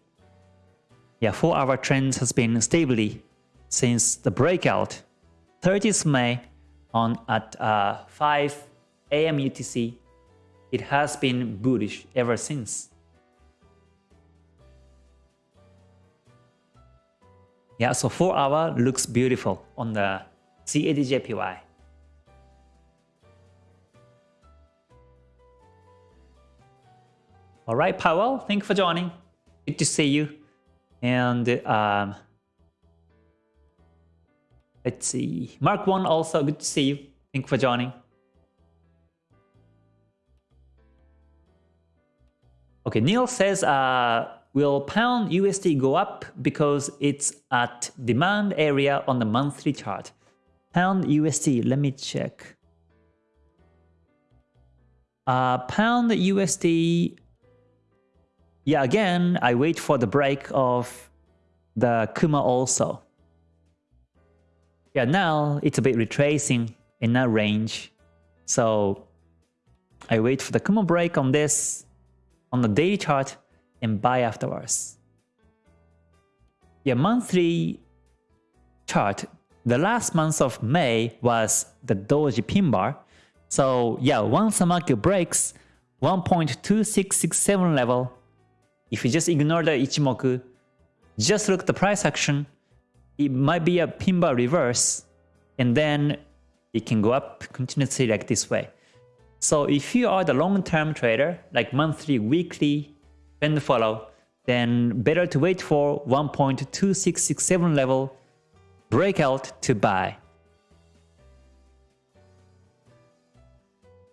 Yeah, 4 hour trend has been stably since the breakout 30th May on at uh, 5 a.m. UTC. It has been bullish ever since. Yeah, so 4 hour looks beautiful on the CADJPY. Alright, Powell, thank you for joining. Good to see you. And um, Let's see. Mark 1 also, good to see you. Thank you for joining. Okay, Neil says, uh, will pound USD go up because it's at demand area on the monthly chart? Pound USD, let me check. Uh, pound USD, yeah, again, I wait for the break of the Kumo also. Yeah, now it's a bit retracing in that range. So I wait for the Kumo break on this on the daily chart and buy afterwards. Yeah, monthly chart, the last month of May was the Doji pin bar. So yeah, once the market breaks 1.2667 level, if you just ignore the Ichimoku, just look at the price action, it might be a pin bar reverse and then it can go up continuously like this way. So if you are the long-term trader, like monthly, weekly, trend follow, then better to wait for 1.2667 level breakout to buy.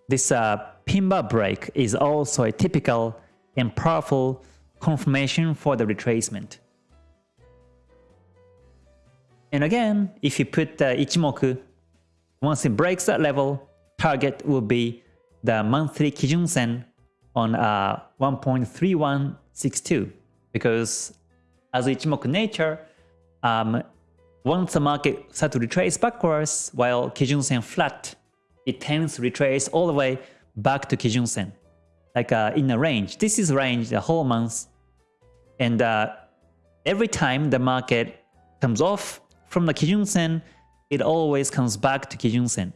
This uh, pin bar break is also a typical and powerful confirmation for the retracement. And again, if you put the Ichimoku, once it breaks that level, target will be the monthly Kijun Sen on uh, 1.3162 because as Ichimoku nature, um, once the market starts to retrace backwards while Kijun Sen flat, it tends to retrace all the way back to Kijun Sen, like uh, in a range. This is range the whole month, and uh, every time the market comes off from the Kijun Sen, it always comes back to Kijun Sen.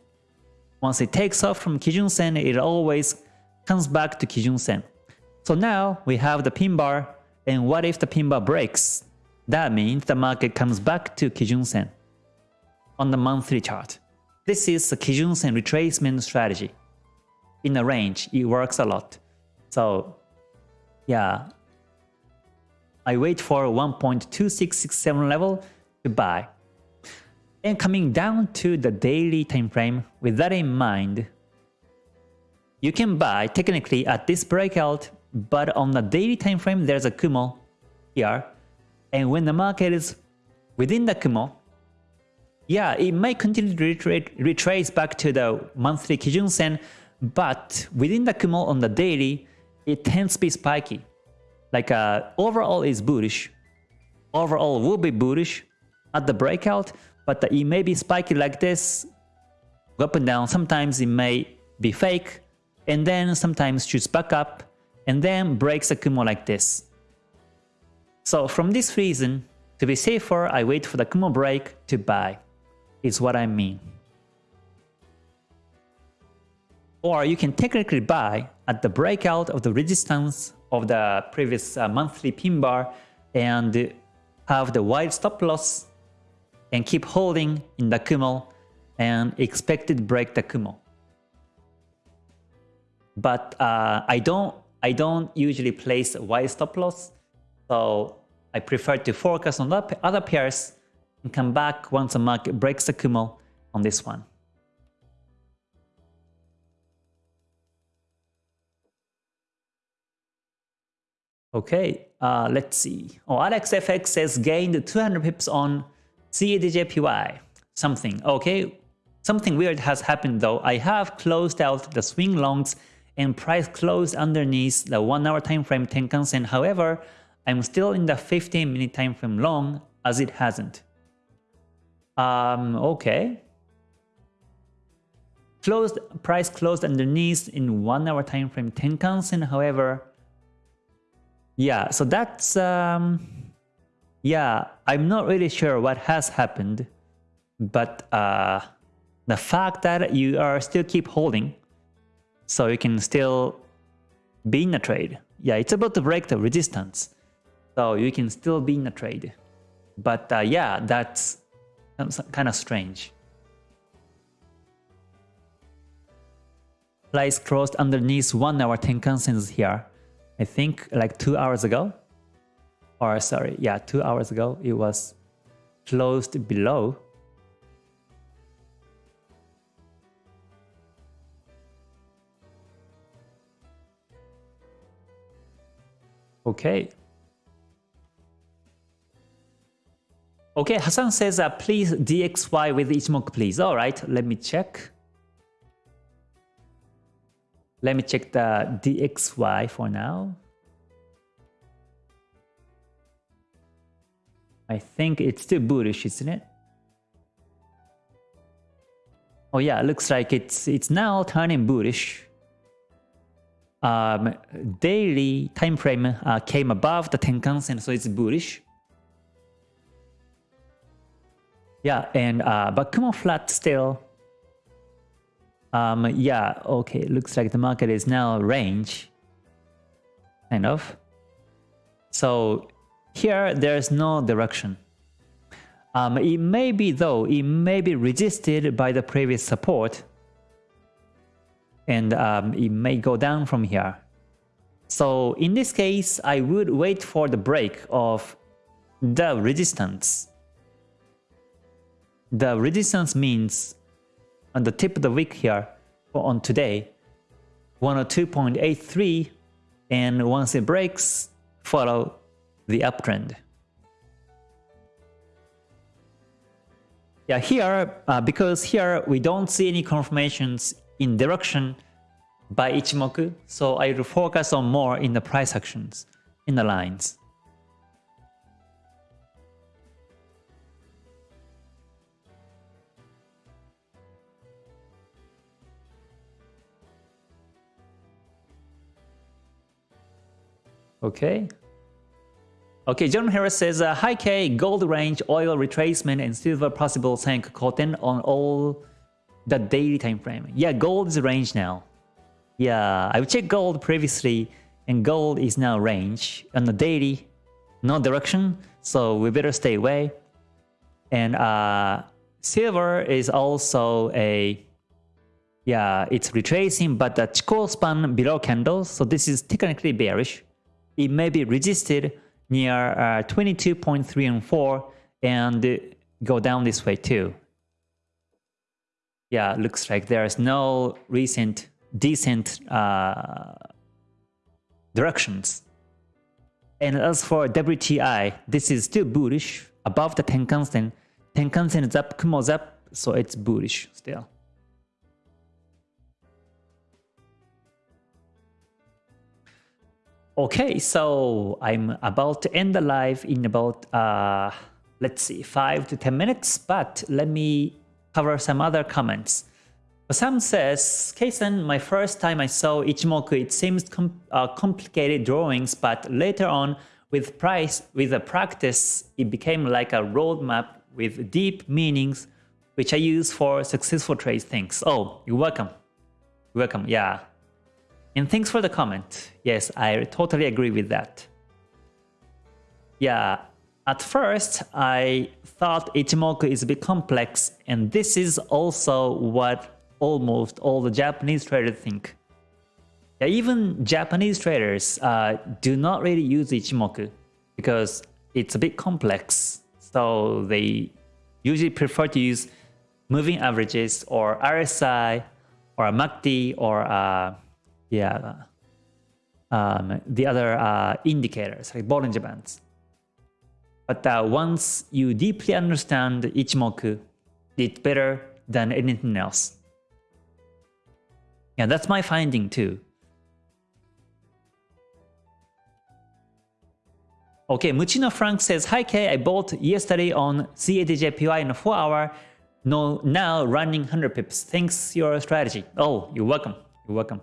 Once it takes off from Kijun Sen, it always comes back to Kijun Sen. So now we have the pin bar, and what if the pin bar breaks? That means the market comes back to Kijun Sen on the monthly chart. This is the Kijun Sen retracement strategy. In a range, it works a lot. So yeah, I wait for 1.2667 level to buy. And coming down to the daily time frame, with that in mind, you can buy technically at this breakout, but on the daily time frame, there's a Kumo here. And when the market is within the Kumo, yeah, it may continue to retrace back to the monthly Kijun Sen, but within the Kumo on the daily, it tends to be spiky. Like uh, overall is bullish. Overall will be bullish at the breakout, but it may be spiky like this, up and down. Sometimes it may be fake, and then sometimes shoots back up, and then breaks the Kumo like this. So from this reason, to be safer, I wait for the Kumo break to buy, is what I mean. Or you can technically buy at the breakout of the resistance of the previous uh, monthly pin bar and have the wide stop loss and keep holding in the Kumo and expected break the Kumo. But uh, I don't I don't usually place wide stop loss, so I prefer to focus on the other pairs and come back once the market breaks the Kumo on this one. Okay, uh, let's see. Oh, AlexFX says gained 200 pips on CADJPY. Something. Okay, something weird has happened though. I have closed out the swing longs and price closed underneath the 1 hour time frame Tenkan Sen. However, I'm still in the 15 minute time frame long as it hasn't. Um, okay. Closed price closed underneath in 1 hour time frame Tenkan Sen. However, yeah, so that's, um, yeah, I'm not really sure what has happened, but uh, the fact that you are still keep holding, so you can still be in a trade. Yeah, it's about to break the resistance, so you can still be in a trade. But uh, yeah, that's kind of strange. Price closed underneath 1 hour Tenkan Sens here. I think like two hours ago, or sorry, yeah, two hours ago, it was closed below. Okay. Okay, Hassan says, uh, please DXY with Ichimoku, please. All right, let me check. Let me check the DXY for now. I think it's still bullish, isn't it? Oh yeah, looks like it's it's now turning bullish. Um, daily time frame uh, came above the Tenkan Sen, so it's bullish. Yeah, and uh, but Kumo flat still um, yeah, okay, looks like the market is now range, kind of. So here there's no direction. Um, it may be though, it may be resisted by the previous support and um, it may go down from here. So in this case, I would wait for the break of the resistance. The resistance means on the tip of the wick here on today 102.83 and once it breaks follow the uptrend yeah here uh, because here we don't see any confirmations in direction by Ichimoku so I will focus on more in the price actions in the lines Okay. Okay, John Harris says, uh, Hi K, gold range, oil retracement, and silver possible Sanyaku Koten on all the daily time frame. Yeah, gold is range now. Yeah, I've checked gold previously, and gold is now range. On the daily, no direction, so we better stay away. And uh, silver is also a, yeah, it's retracing, but the Chikou span below candles, so this is technically bearish it may be resisted near uh, 22.3 and 4 and go down this way too. Yeah, looks like there is no recent decent uh, directions. And as for WTI, this is still bullish above the Tenkan-sen. Tenkan-sen is up, Kumo's up, so it's bullish still. Okay, so I'm about to end the live in about, uh, let's see, 5 to 10 minutes, but let me cover some other comments. Sam says, Kason, my first time I saw Ichimoku, it seems com uh, complicated drawings, but later on, with price, with the practice, it became like a roadmap with deep meanings, which I use for successful trade things. Oh, you're welcome. You're welcome, yeah. And thanks for the comment. Yes, I totally agree with that. Yeah, at first I thought Ichimoku is a bit complex and this is also what almost all the Japanese traders think. Yeah, even Japanese traders uh, do not really use Ichimoku because it's a bit complex. So they usually prefer to use moving averages or RSI or MACD or uh, yeah, um, the other uh, indicators like Bollinger Bands. But uh, once you deeply understand Ichimoku, it's better than anything else. Yeah, that's my finding too. Okay, Muchino Frank says, Hi K, I bought yesterday on CADJPY in a 4 hour, no, now running 100 pips. Thanks your strategy. Oh, you're welcome. You're welcome.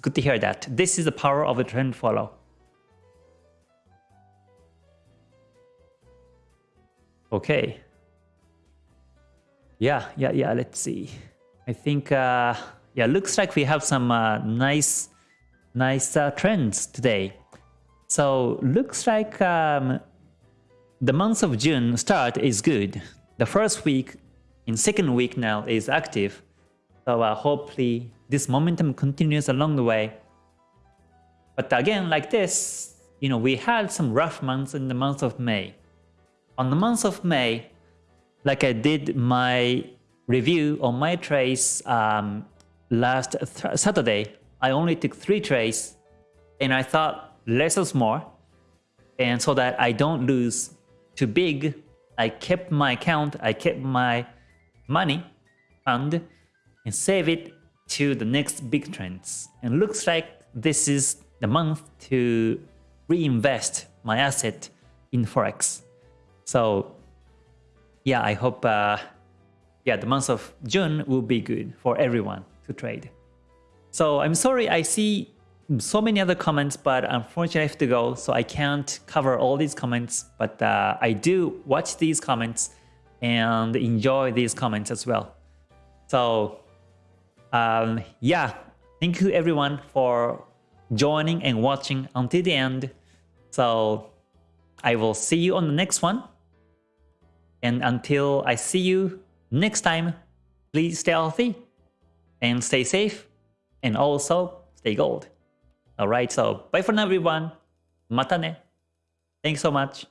Good to hear that. This is the power of a trend follow. Okay. Yeah, yeah, yeah, let's see. I think, uh, yeah, looks like we have some uh, nice, nice uh, trends today. So looks like um, the month of June start is good. The first week in second week now is active. So uh, hopefully this momentum continues along the way. But again, like this, you know, we had some rough months in the month of May. On the month of May, like I did my review on my trades um, last Saturday, I only took three trades and I thought less is more. And so that I don't lose too big, I kept my account, I kept my money and, and save it to the next big trends. And looks like this is the month to reinvest my asset in Forex. So yeah, I hope uh, yeah, the month of June will be good for everyone to trade. So I'm sorry I see so many other comments, but unfortunately I have to go, so I can't cover all these comments, but uh, I do watch these comments and enjoy these comments as well. So um, yeah, thank you everyone for joining and watching until the end. So I will see you on the next one. And until I see you next time, please stay healthy and stay safe and also stay gold. Alright, so bye for now everyone. Mata ne. Thanks so much.